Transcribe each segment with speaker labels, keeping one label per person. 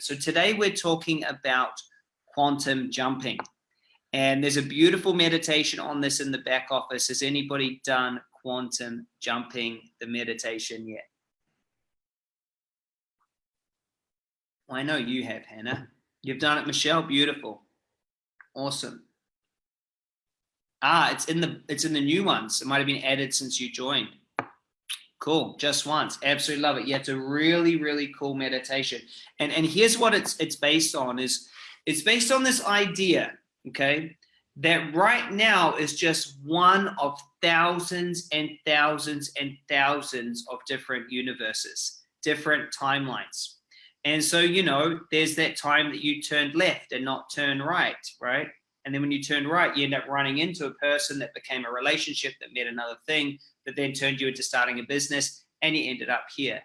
Speaker 1: So today we're talking about quantum jumping. And there's a beautiful meditation on this in the back office. Has anybody done quantum jumping, the meditation yet? Well, I know you have, Hannah. You've done it, Michelle. Beautiful. Awesome. Ah, it's in the it's in the new ones. It might have been added since you joined. Cool, just once. Absolutely love it. Yeah, it's a really, really cool meditation. And and here's what it's it's based on is it's based on this idea, okay, that right now is just one of thousands and thousands and thousands of different universes, different timelines. And so, you know, there's that time that you turned left and not turn right, right? And then when you turn right, you end up running into a person that became a relationship that met another thing that then turned you into starting a business and you ended up here.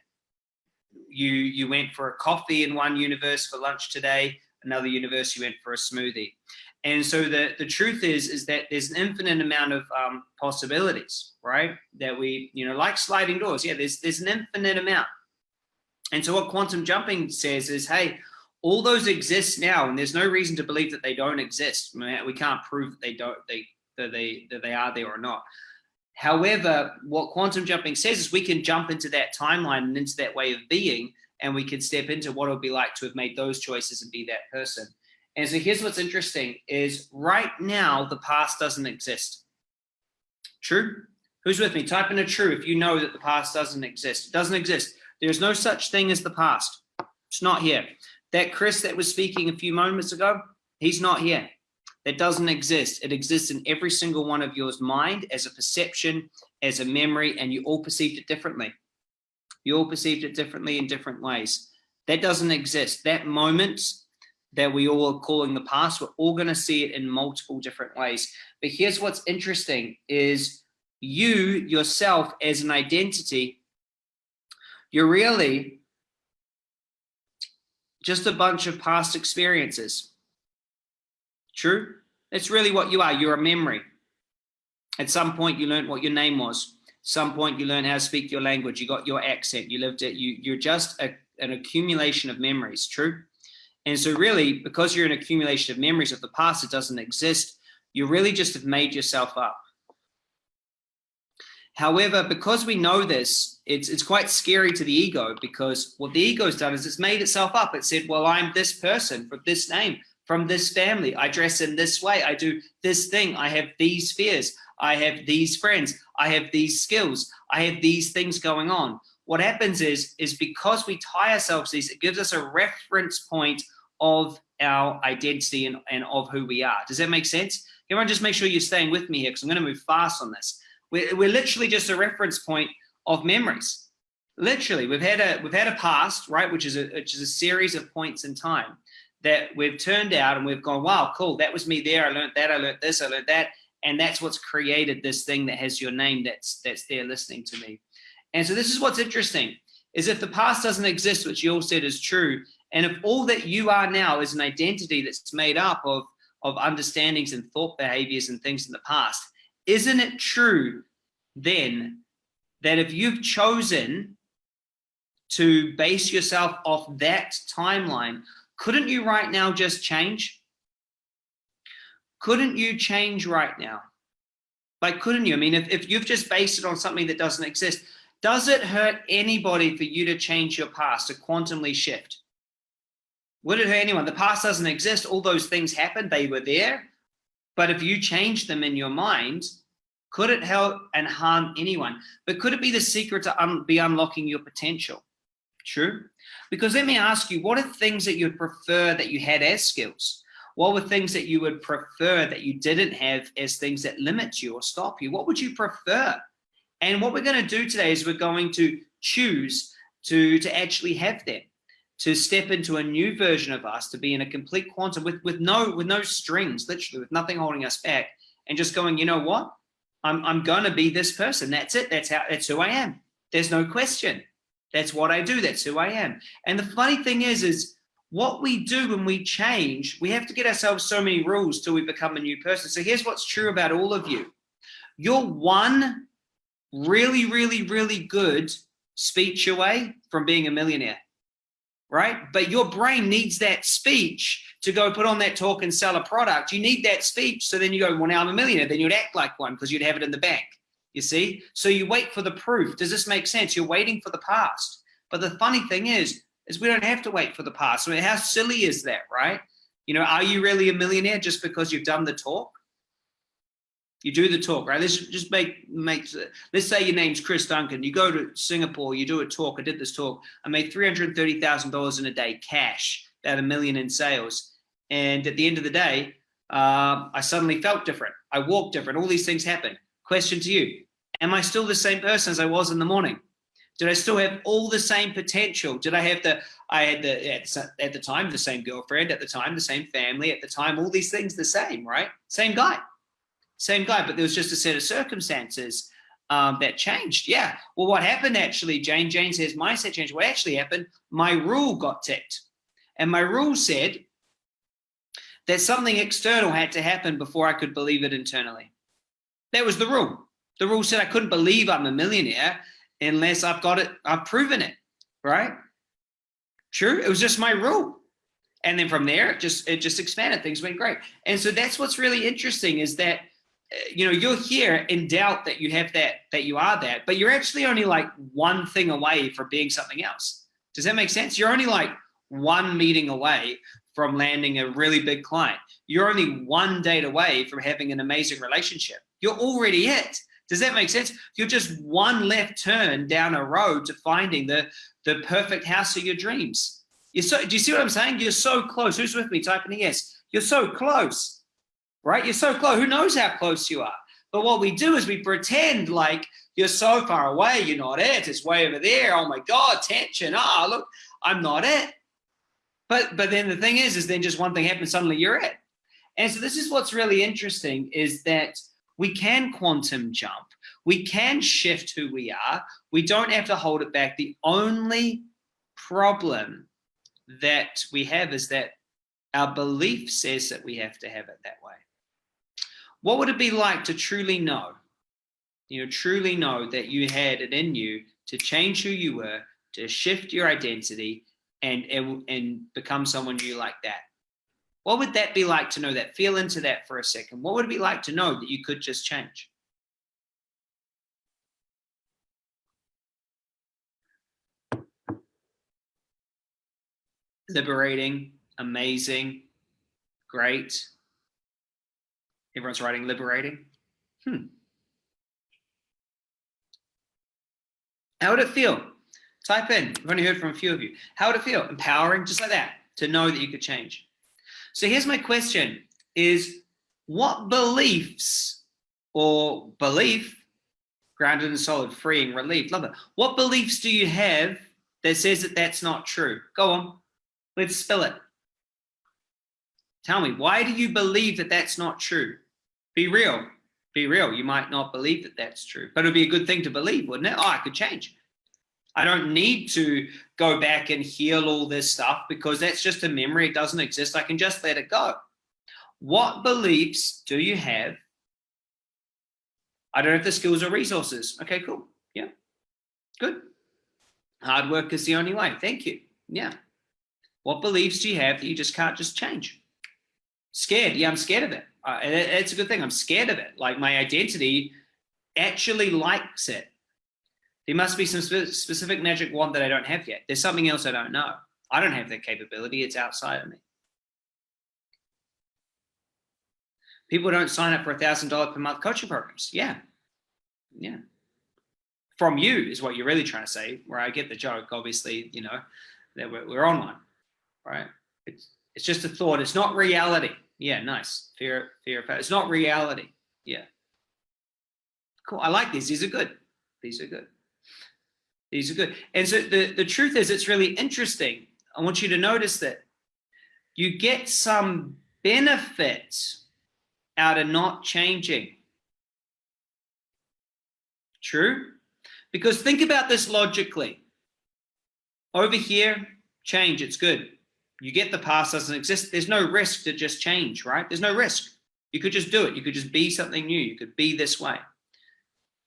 Speaker 1: You, you went for a coffee in one universe for lunch today, another universe you went for a smoothie. And so the, the truth is, is that there's an infinite amount of um, possibilities, right? That we, you know, like sliding doors. Yeah, there's, there's an infinite amount. And so what quantum jumping says is, hey, all those exist now, and there's no reason to believe that they don't exist. We can't prove that they don't, they, that they, that they are there or not. However, what quantum jumping says is we can jump into that timeline and into that way of being, and we can step into what it would be like to have made those choices and be that person. And so here's what's interesting is right now, the past doesn't exist. True? Who's with me? Type in a true if you know that the past doesn't exist. It doesn't exist. There's no such thing as the past. It's not here. That Chris that was speaking a few moments ago, he's not here. That doesn't exist. It exists in every single one of yours mind as a perception, as a memory, and you all perceived it differently. You all perceived it differently in different ways. That doesn't exist. That moment that we all are calling the past, we're all going to see it in multiple different ways. But here's what's interesting is you yourself as an identity, you're really just a bunch of past experiences. True? It's really what you are. You're a memory. At some point, you learned what your name was. Some point, you learned how to speak your language. You got your accent. You lived it. You, you're just a, an accumulation of memories. True? And so really, because you're an accumulation of memories of the past, it doesn't exist. You really just have made yourself up. However, because we know this, it's, it's quite scary to the ego because what the ego's done is it's made itself up. It said, well, I'm this person from this name, from this family. I dress in this way. I do this thing. I have these fears. I have these friends. I have these skills. I have these things going on. What happens is, is because we tie ourselves these, it gives us a reference point of our identity and, and of who we are. Does that make sense? Everyone just make sure you're staying with me here because I'm going to move fast on this. We're, we're literally just a reference point of memories. Literally, we've had a we've had a past, right, which is a which is a series of points in time that we've turned out and we've gone, wow, cool, that was me there. I learned that, I learned this, I learned that. And that's what's created this thing that has your name that's that's there listening to me. And so this is what's interesting, is if the past doesn't exist, which you all said is true, and if all that you are now is an identity that's made up of, of understandings and thought behaviors and things in the past, isn't it true then that if you've chosen to base yourself off that timeline, couldn't you right now just change? Couldn't you change right now? Like, couldn't you? I mean, if, if you've just based it on something that doesn't exist, does it hurt anybody for you to change your past, to quantumly shift? Would it hurt anyone? The past doesn't exist. All those things happened. They were there. But if you change them in your mind, could it help and harm anyone? But could it be the secret to un be unlocking your potential? True. Because let me ask you, what are things that you'd prefer that you had as skills? What were things that you would prefer that you didn't have as things that limit you or stop you? What would you prefer? And what we're going to do today is we're going to choose to, to actually have them to step into a new version of us, to be in a complete quantum with, with no with no strings, literally with nothing holding us back, and just going, you know what? I'm I'm gonna be this person. That's it. That's how that's who I am. There's no question. That's what I do. That's who I am. And the funny thing is, is what we do when we change, we have to get ourselves so many rules till we become a new person. So here's what's true about all of you. You're one really, really, really good speech away from being a millionaire right? But your brain needs that speech to go put on that talk and sell a product. You need that speech. So then you go, well, now I'm a millionaire. Then you'd act like one because you'd have it in the bank. You see? So you wait for the proof. Does this make sense? You're waiting for the past. But the funny thing is, is we don't have to wait for the past. I mean, how silly is that, right? You know, are you really a millionaire just because you've done the talk? You do the talk, right? Let's just make, make, let's say your name's Chris Duncan. You go to Singapore, you do a talk. I did this talk. I made $330,000 in a day cash, about a million in sales. And at the end of the day, uh, I suddenly felt different. I walked different. All these things happen. Question to you. Am I still the same person as I was in the morning? Did I still have all the same potential? Did I have the, I had the, at, at the time, the same girlfriend, at the time, the same family, at the time, all these things the same, right? Same guy same guy, but there was just a set of circumstances um, that changed. Yeah. Well, what happened actually, Jane? Jane says mindset changed. What actually happened? My rule got ticked, and my rule said that something external had to happen before I could believe it internally. That was the rule. The rule said I couldn't believe I'm a millionaire unless I've got it, I've proven it, right? True. It was just my rule. And then from there, it just it just expanded. Things went great. And so that's what's really interesting is that you know, you're here in doubt that you have that, that you are that, but you're actually only like one thing away from being something else. Does that make sense? You're only like one meeting away from landing a really big client. You're only one date away from having an amazing relationship. You're already it. Does that make sense? You're just one left turn down a road to finding the, the perfect house of your dreams. You're so, do you see what I'm saying? You're so close. Who's with me? Type in yes. You're so close right? You're so close. Who knows how close you are? But what we do is we pretend like you're so far away, you're not it. It's way over there. Oh my God, tension. Ah, oh, look, I'm not it. But but then the thing is, is then just one thing happens, suddenly you're it. And so this is what's really interesting is that we can quantum jump. We can shift who we are. We don't have to hold it back. The only problem that we have is that our belief says that we have to have it that way. What would it be like to truly know, you know, truly know that you had it in you to change who you were, to shift your identity and, and, and become someone new like that? What would that be like to know that? Feel into that for a second. What would it be like to know that you could just change? Liberating, amazing, great. Everyone's writing liberating. Hmm. How would it feel? Type in. I've only heard from a few of you. How would it feel? Empowering, just like that, to know that you could change. So here's my question is what beliefs or belief, grounded and solid, freeing, relief, love it. What beliefs do you have that says that that's not true? Go on, let's spill it. Tell me, why do you believe that that's not true? Be real. Be real. You might not believe that that's true, but it'd be a good thing to believe, wouldn't it? Oh, I could change. I don't need to go back and heal all this stuff because that's just a memory. It doesn't exist. I can just let it go. What beliefs do you have? I don't have the skills or resources. Okay, cool. Yeah, good. Hard work is the only way. Thank you. Yeah. What beliefs do you have that you just can't just change? Scared. Yeah, I'm scared of it uh, it's a good thing. I'm scared of it. Like my identity actually likes it. There must be some spe specific magic wand that I don't have yet. There's something else I don't know. I don't have that capability. It's outside of me. People don't sign up for a thousand dollar per month coaching programs. Yeah. Yeah. From you is what you're really trying to say, where I get the joke, obviously, you know, that we're, we're on one, right? It's, it's just a thought. It's not reality. Yeah, nice. Fear, fear of It's not reality. Yeah. Cool. I like these. These are good. These are good. These are good. And so the, the truth is, it's really interesting. I want you to notice that you get some benefits out of not changing. True? Because think about this logically. Over here, change, it's good you get the past doesn't exist. There's no risk to just change, right? There's no risk. You could just do it. You could just be something new. You could be this way.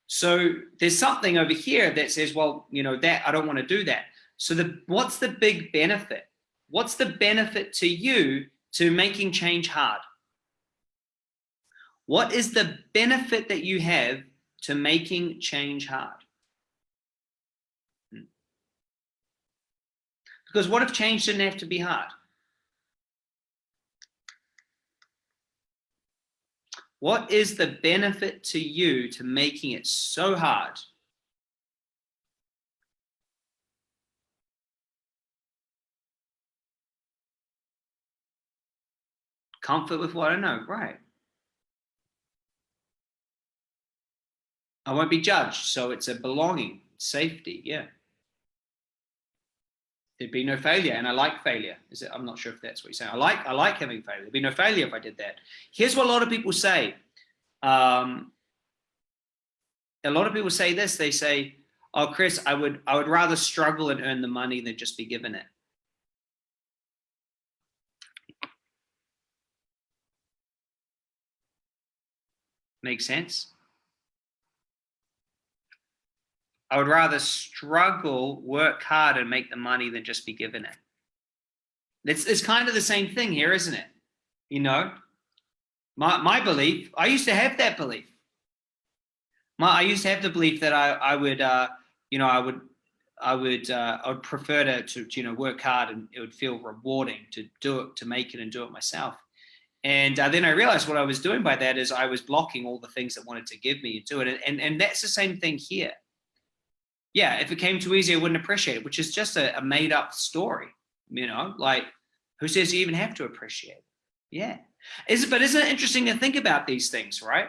Speaker 1: So there's something over here that says, well, you know, that I don't want to do that. So the what's the big benefit? What's the benefit to you to making change hard? What is the benefit that you have to making change hard? Because what if change didn't have to be hard? What is the benefit to you to making it so hard? Comfort with what I know, right. I won't be judged, so it's a belonging, safety, yeah. There'd be no failure, and I like failure. Is it? I'm not sure if that's what you're saying. I like I like having failure. There'd be no failure if I did that. Here's what a lot of people say. Um, a lot of people say this. They say, "Oh, Chris, I would I would rather struggle and earn the money than just be given it." Make sense? I would rather struggle, work hard, and make the money than just be given it. It's, it's kind of the same thing here, isn't it? You know, my, my belief, I used to have that belief. My, I used to have the belief that I, I would, uh, you know, I would, I would, uh, I would prefer to, to, you know, work hard and it would feel rewarding to do it, to make it and do it myself. And uh, then I realized what I was doing by that is I was blocking all the things that wanted to give me and do it. And, and, and that's the same thing here yeah, if it came too easy, I wouldn't appreciate it, which is just a, a made up story, you know, like who says you even have to appreciate it? Yeah. Is but isn't it interesting to think about these things, right?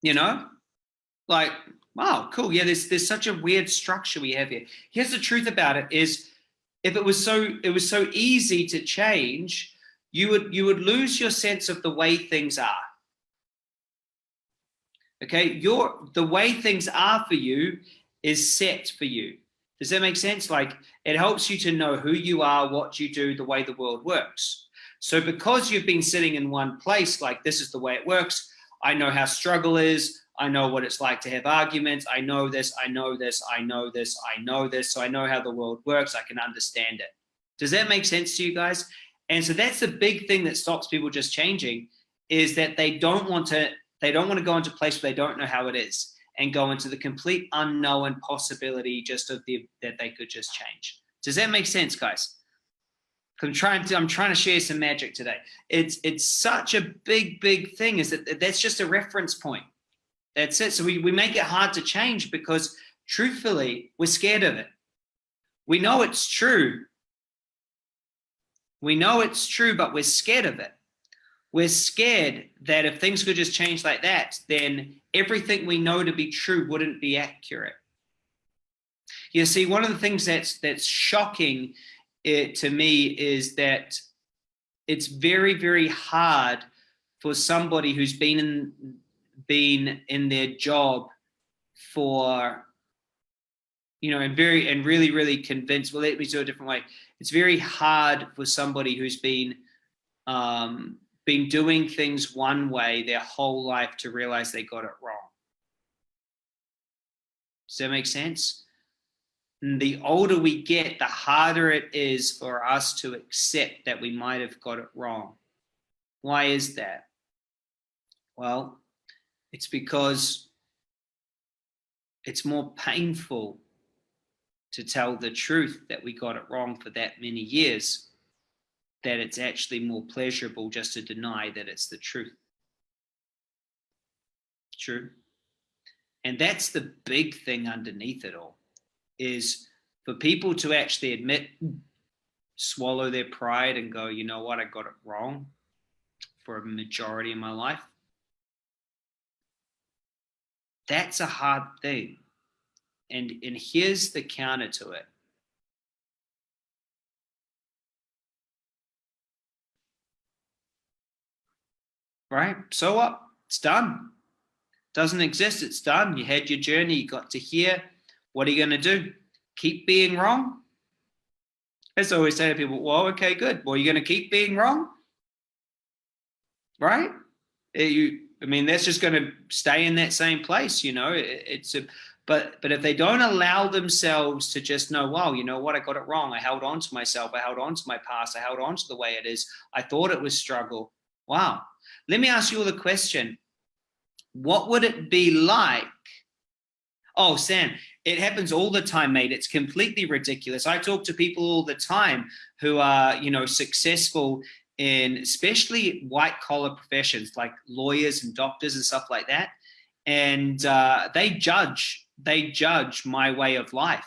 Speaker 1: You know, like, wow, cool. Yeah, there's, there's such a weird structure we have here. Here's the truth about it is if it was so, it was so easy to change, you would, you would lose your sense of the way things are. Okay, your the way things are for you is set for you. Does that make sense? Like it helps you to know who you are, what you do, the way the world works. So because you've been sitting in one place, like this is the way it works, I know how struggle is, I know what it's like to have arguments, I know this, I know this, I know this, I know this, so I know how the world works, I can understand it. Does that make sense to you guys? And so that's the big thing that stops people just changing is that they don't want to, they don't want to go into a place where they don't know how it is and go into the complete unknown possibility just of the that they could just change. Does that make sense, guys? I'm trying to I'm trying to share some magic today. It's it's such a big big thing. Is that that's just a reference point. That's it. So we we make it hard to change because truthfully we're scared of it. We know it's true. We know it's true, but we're scared of it we're scared that if things could just change like that, then everything we know to be true wouldn't be accurate. You see, one of the things that's that's shocking it, to me is that it's very, very hard for somebody who's been in been in their job for you know and very and really really convinced well let me do it a different way it's very hard for somebody who's been um been doing things one way their whole life to realize they got it wrong. Does that make sense? And the older we get, the harder it is for us to accept that we might have got it wrong. Why is that? Well, it's because it's more painful to tell the truth that we got it wrong for that many years that it's actually more pleasurable just to deny that it's the truth. True. And that's the big thing underneath it all is for people to actually admit, swallow their pride and go, you know what, I got it wrong for a majority of my life. That's a hard thing. And, and here's the counter to it. Right? So what? It's done. Doesn't exist. It's done. You had your journey. You got to here. What are you going to do? Keep being wrong? I always say to people, well, okay, good. Well, you're going to keep being wrong? Right? Eh, you, I mean, that's just going to stay in that same place. You know, it, it's a, But, but if they don't allow themselves to just know, wow, you know what, I got it wrong. I held on to myself. I held on to my past. I held on to the way it is. I thought it was struggle. Wow. Let me ask you all the question. What would it be like? Oh, Sam, it happens all the time, mate. It's completely ridiculous. I talk to people all the time who are, you know, successful in especially white collar professions like lawyers and doctors and stuff like that. And uh, they judge, they judge my way of life.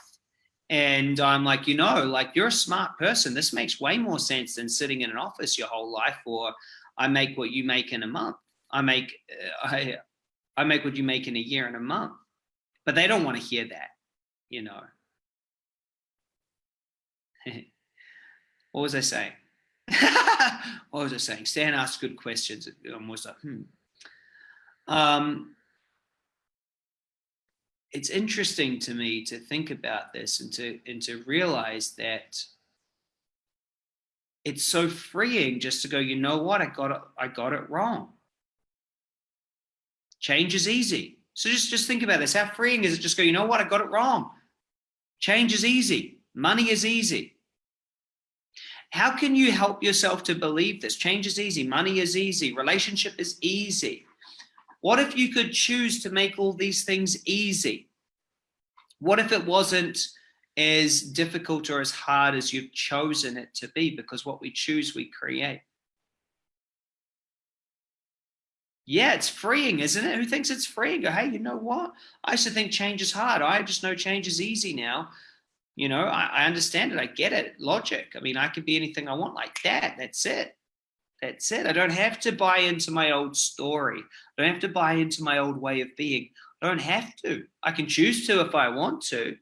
Speaker 1: And I'm like, you know, like you're a smart person. This makes way more sense than sitting in an office your whole life or I make what you make in a month. I make, uh, I, I make what you make in a year and a month. But they don't want to hear that, you know. what was I saying? what was I saying? Stan asked good questions. I'm always like, hmm. Um, it's interesting to me to think about this and to and to realize that it's so freeing just to go, you know what, I got it, I got it wrong. Change is easy. So just, just think about this. How freeing is it? Just go, you know what, I got it wrong. Change is easy. Money is easy. How can you help yourself to believe this? Change is easy. Money is easy. Relationship is easy. What if you could choose to make all these things easy? What if it wasn't as difficult or as hard as you've chosen it to be? Because what we choose, we create. Yeah, it's freeing, isn't it? Who thinks it's freeing? Hey, you know what? I used to think change is hard. I just know change is easy now you know, I, I understand it. I get it. Logic. I mean, I can be anything I want like that. That's it. That's it. I don't have to buy into my old story. I don't have to buy into my old way of being. I don't have to. I can choose to if I want to.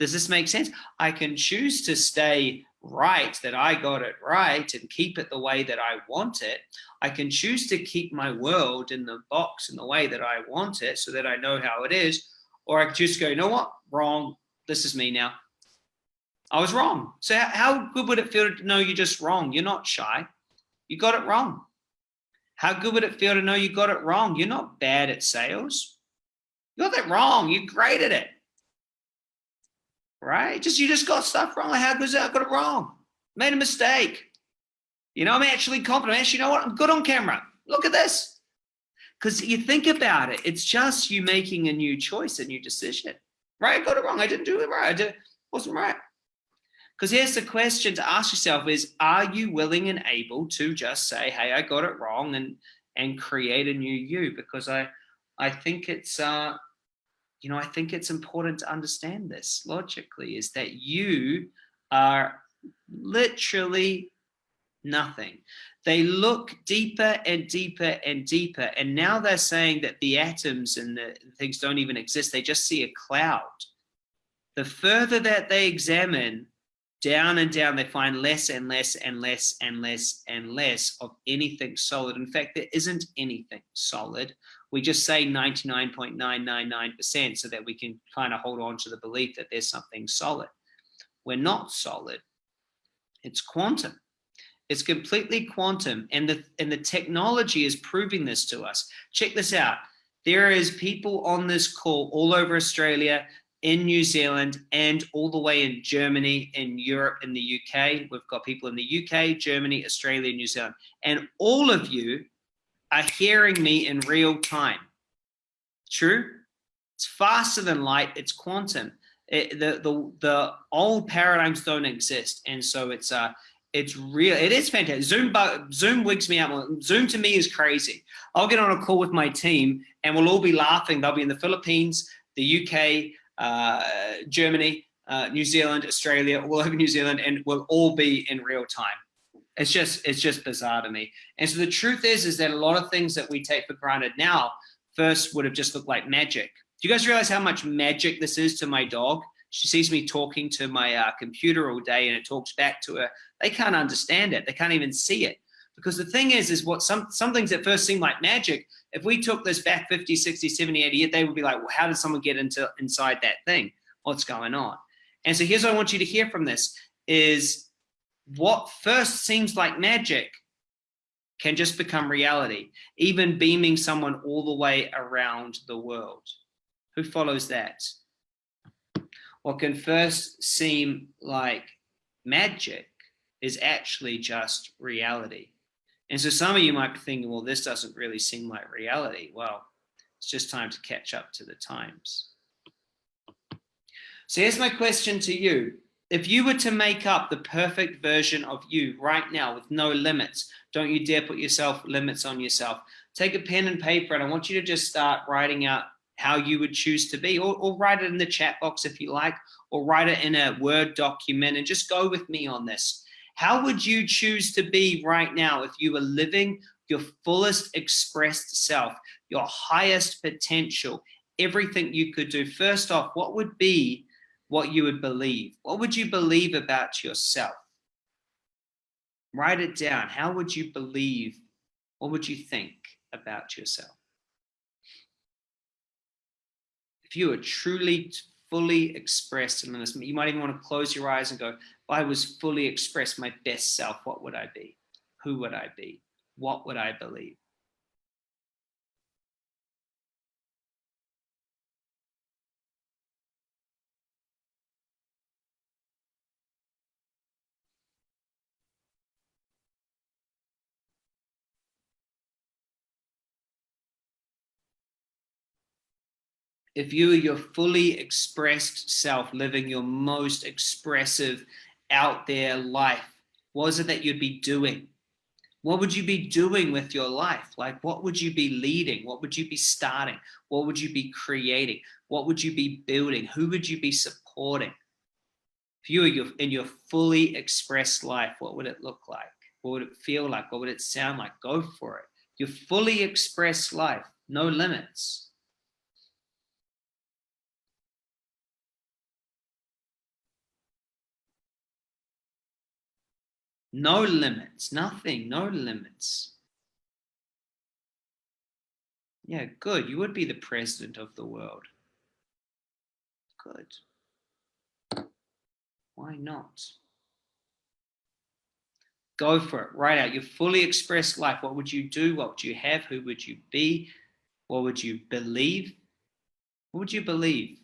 Speaker 1: Does this make sense? I can choose to stay right, that I got it right and keep it the way that I want it. I can choose to keep my world in the box in the way that I want it so that I know how it is. Or I can just go, you know what? Wrong. This is me now. I was wrong. So how good would it feel to know you're just wrong? You're not shy. You got it wrong. How good would it feel to know you got it wrong? You're not bad at sales. You got that wrong. You're great at it. Right? Just you just got stuff wrong. How good is that? I got it wrong. Made a mistake. You know, I'm actually confident. Actually, you know what? I'm good on camera. Look at this. Because you think about it, it's just you making a new choice, a new decision. Right? I got it wrong. I didn't do it right. I did, wasn't right. Because here's the question to ask yourself is, are you willing and able to just say, hey, I got it wrong and and create a new you? Because I I think it's uh you know, I think it's important to understand this logically is that you are literally nothing. They look deeper and deeper and deeper. And now they're saying that the atoms and the things don't even exist. They just see a cloud. The further that they examine down and down, they find less and less and less and less and less of anything solid. In fact, there isn't anything solid. We just say 99.999% so that we can kind of hold on to the belief that there's something solid. We're not solid. It's quantum. It's completely quantum. And the, and the technology is proving this to us. Check this out. There is people on this call all over Australia in New Zealand and all the way in Germany, in Europe, in the UK. We've got people in the UK, Germany, Australia, New Zealand. And all of you are hearing me in real time. True? It's faster than light, it's quantum. It, the, the, the old paradigms don't exist. And so it's, uh, it's real. It is fantastic. Zoom, Zoom wigs me out. Zoom to me is crazy. I'll get on a call with my team and we'll all be laughing. They'll be in the Philippines, the UK, uh, Germany, uh, New Zealand, Australia, all over New Zealand, and we'll all be in real time. It's just, it's just bizarre to me. And so the truth is, is that a lot of things that we take for granted now first would have just looked like magic. Do you guys realize how much magic this is to my dog? She sees me talking to my uh, computer all day and it talks back to her. They can't understand it. They can't even see it. Because the thing is, is what some, some things that first seem like magic, if we took this back 50, 60, 70, 80 years, they would be like, well, how did someone get into inside that thing? What's going on? And so here's what I want you to hear from this is what first seems like magic can just become reality, even beaming someone all the way around the world. Who follows that? what can first seem like magic is actually just reality. And so some of you might be thinking, well, this doesn't really seem like reality. Well, it's just time to catch up to the times. So here's my question to you. If you were to make up the perfect version of you right now with no limits, don't you dare put yourself limits on yourself. Take a pen and paper and I want you to just start writing out how you would choose to be or, or write it in the chat box if you like, or write it in a Word document and just go with me on this. How would you choose to be right now if you were living your fullest expressed self, your highest potential, everything you could do? First off, what would be what you would believe? What would you believe about yourself? Write it down. How would you believe? What would you think about yourself? If you were truly fully expressed in this, you might even want to close your eyes and go, if I was fully expressed my best self, what would I be? Who would I be? What would I believe? If you are your fully expressed self, living your most expressive, out there life, what is it that you'd be doing? What would you be doing with your life? Like, what would you be leading? What would you be starting? What would you be creating? What would you be building? Who would you be supporting? If you were in your fully expressed life, what would it look like? What would it feel like? What would it sound like? Go for it. Your fully expressed life, no limits. No limits, nothing, no limits. Yeah, good. You would be the president of the world. Good. Why not? Go for it. Write out your fully expressed life. What would you do? What would you have? Who would you be? What would you believe? What would you believe?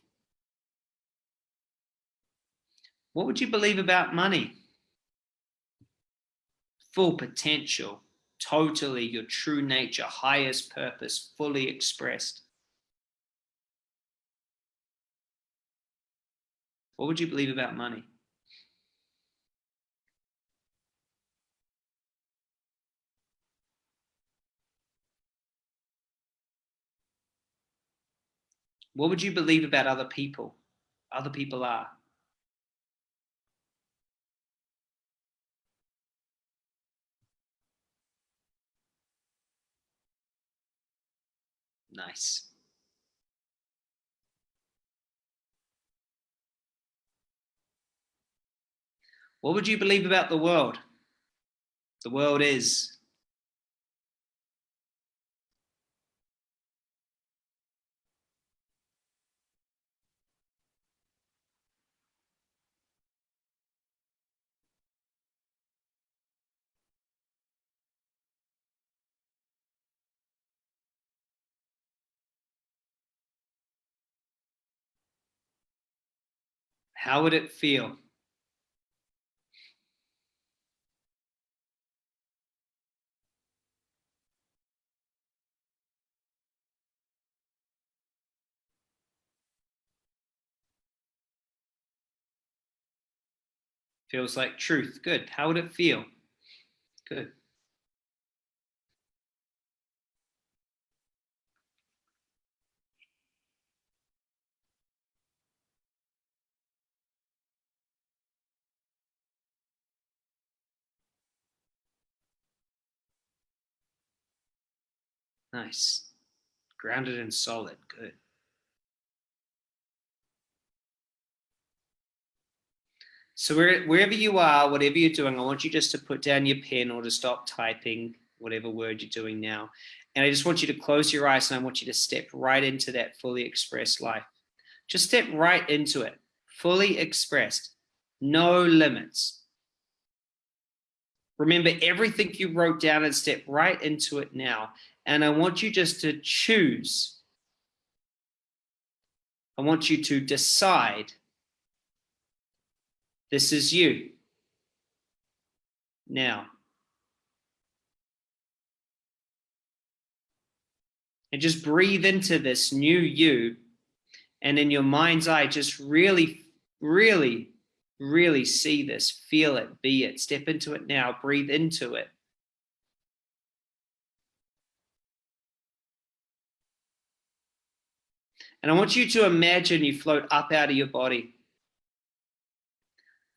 Speaker 1: What would you believe about money? Full potential, totally your true nature, highest purpose, fully expressed. What would you believe about money? What would you believe about other people? Other people are. Nice. What would you believe about the world? The world is. How would it feel? Feels like truth. Good. How would it feel? Good. Nice. Grounded and solid. Good. So wherever you are, whatever you're doing, I want you just to put down your pen or to stop typing whatever word you're doing now. And I just want you to close your eyes and I want you to step right into that fully expressed life. Just step right into it, fully expressed, no limits. Remember everything you wrote down and step right into it now. And I want you just to choose. I want you to decide This is you. Now. And just breathe into this new you. And in your mind's eye, just really, really, really see this, feel it, be it, step into it now, breathe into it. And I want you to imagine you float up out of your body,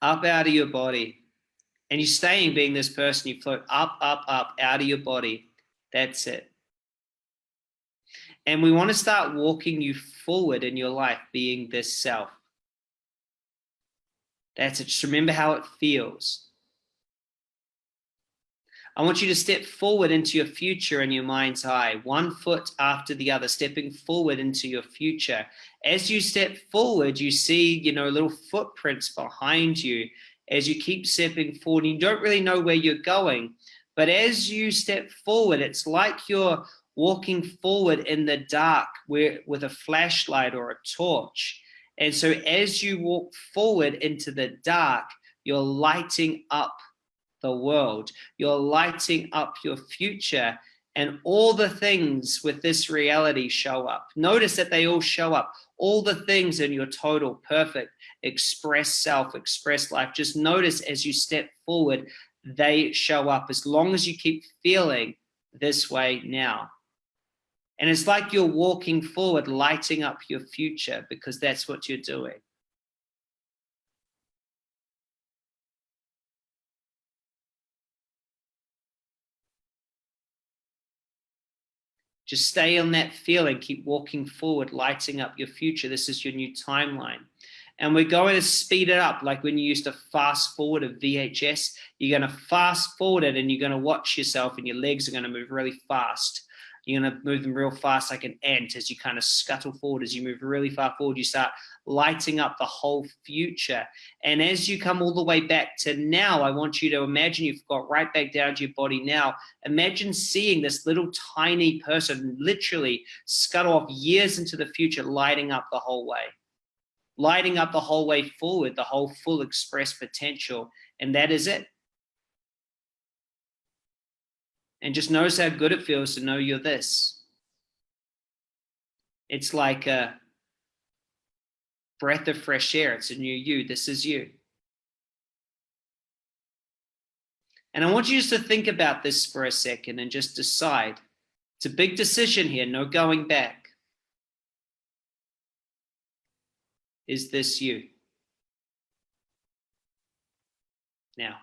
Speaker 1: up out of your body. And you're staying being this person, you float up, up, up out of your body. That's it. And we want to start walking you forward in your life, being this self. That's it. Just remember how it feels. I want you to step forward into your future in your mind's eye, one foot after the other, stepping forward into your future. As you step forward, you see, you know, little footprints behind you as you keep stepping forward. You don't really know where you're going, but as you step forward, it's like you're walking forward in the dark where, with a flashlight or a torch. And so as you walk forward into the dark, you're lighting up the world. You're lighting up your future and all the things with this reality show up. Notice that they all show up. All the things in your total perfect express self, express life. Just notice as you step forward, they show up as long as you keep feeling this way now. And it's like you're walking forward, lighting up your future because that's what you're doing. Just stay on that feeling, keep walking forward, lighting up your future. This is your new timeline. And we're going to speed it up like when you used to fast forward a VHS, you're going to fast forward it and you're going to watch yourself and your legs are going to move really fast. You're going to move them real fast like an ant as you kind of scuttle forward. As you move really far forward, you start lighting up the whole future. And as you come all the way back to now, I want you to imagine you've got right back down to your body now. Imagine seeing this little tiny person literally scuttle off years into the future, lighting up the whole way. Lighting up the whole way forward, the whole full express potential. And that is it. And just notice how good it feels to know you're this. It's like a breath of fresh air. It's a new you. This is you. And I want you just to think about this for a second and just decide. It's a big decision here, no going back. Is this you? Now.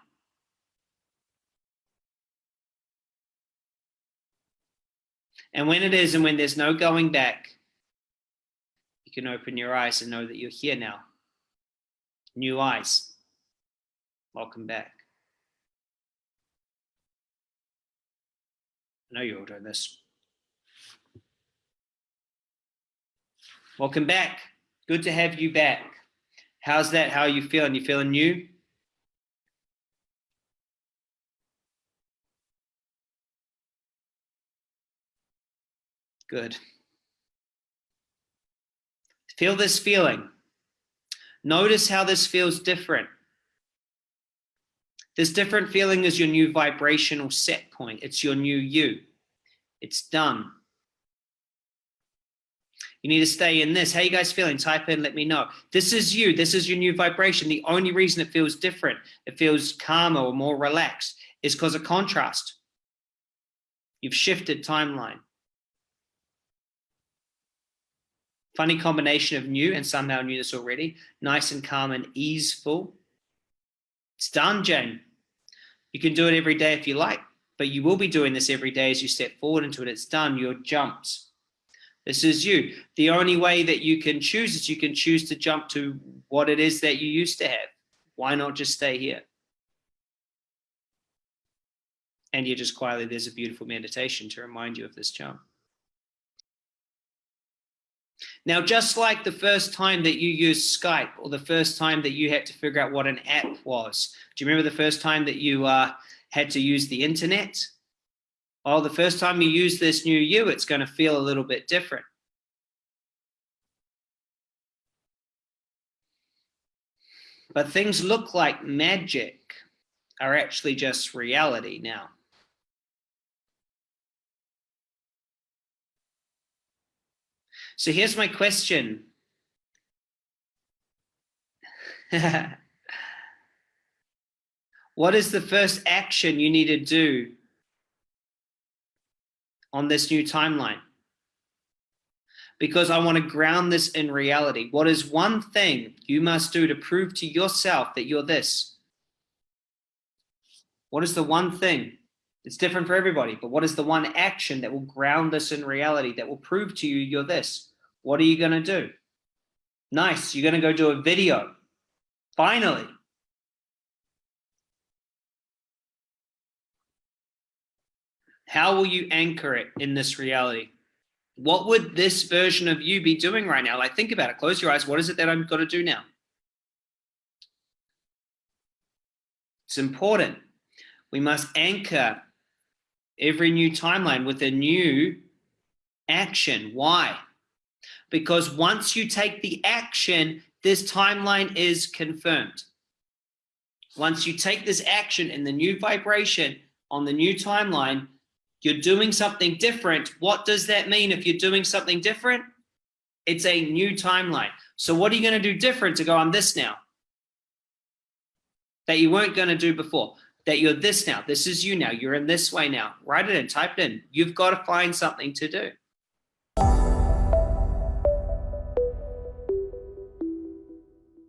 Speaker 1: And when it is and when there's no going back, you can open your eyes and know that you're here now. New eyes. Welcome back. I know you're all doing this. Welcome back. Good to have you back. How's that? How are you feeling? You feeling new? Good. Feel this feeling. Notice how this feels different. This different feeling is your new vibrational set point. It's your new you. It's done. You need to stay in this. How you guys feeling? Type in, let me know. This is you. This is your new vibration. The only reason it feels different, it feels calmer or more relaxed, is because of contrast. You've shifted timeline. Funny combination of new and somehow knew this already. Nice and calm and easeful. It's done, Jane. You can do it every day if you like, but you will be doing this every day as you step forward into it. It's done. You're jumped. This is you. The only way that you can choose is you can choose to jump to what it is that you used to have. Why not just stay here? And you're just quietly, there's a beautiful meditation to remind you of this jump. Now, just like the first time that you used Skype or the first time that you had to figure out what an app was, do you remember the first time that you uh, had to use the internet? Well, the first time you use this new you, it's going to feel a little bit different. But things look like magic are actually just reality now. So here's my question. what is the first action you need to do on this new timeline? Because I want to ground this in reality. What is one thing you must do to prove to yourself that you're this? What is the one thing? It's different for everybody, but what is the one action that will ground this in reality, that will prove to you you're this? What are you going to do? Nice. You're going to go do a video. Finally. How will you anchor it in this reality? What would this version of you be doing right now? Like, think about it. Close your eyes. What is it that I'm going to do now? It's important. We must anchor every new timeline with a new action. Why? Because once you take the action, this timeline is confirmed. Once you take this action in the new vibration on the new timeline, you're doing something different. What does that mean if you're doing something different? It's a new timeline. So what are you going to do different to go on this now? That you weren't going to do before. That you're this now. This is you now. You're in this way now. Write it in, type it in. You've got to find something to do.